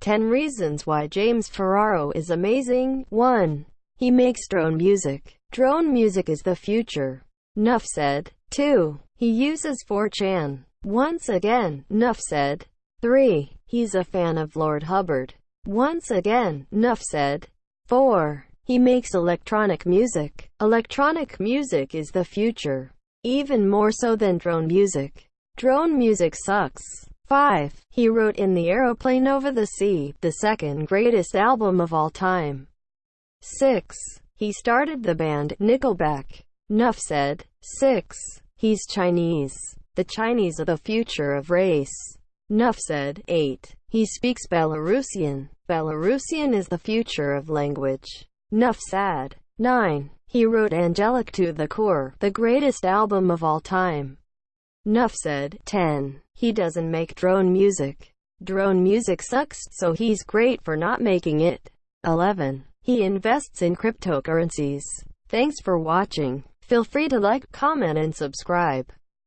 10 reasons why James Ferraro is amazing. 1. He makes drone music. Drone music is the future. Nuff said. 2. He uses 4chan. Once again, Nuff said. 3. He's a fan of Lord Hubbard. Once again, Nuff said. 4. He makes electronic music. Electronic music is the future. Even more so than drone music. Drone music sucks. 5. He wrote In the Aeroplane Over the Sea, the second greatest album of all time. 6. He started the band, Nickelback. Nuff said. 6. He's Chinese. The Chinese are the future of race. Nuff said. 8. He speaks Belarusian. Belarusian is the future of language. Nuff said. 9. He wrote Angelic to the Core, the greatest album of all time. Nuff said. 10. He doesn't make drone music. Drone music sucks, so he's great for not making it. 11. He invests in cryptocurrencies. Thanks for watching. Feel free to like, comment and subscribe.